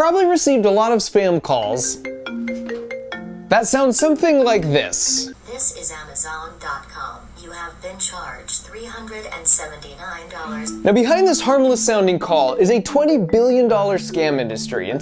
probably received a lot of spam calls. That sounds something like this. This is Amazon.com. You have been charged $379. Now behind this harmless sounding call is a $20 billion scam industry, and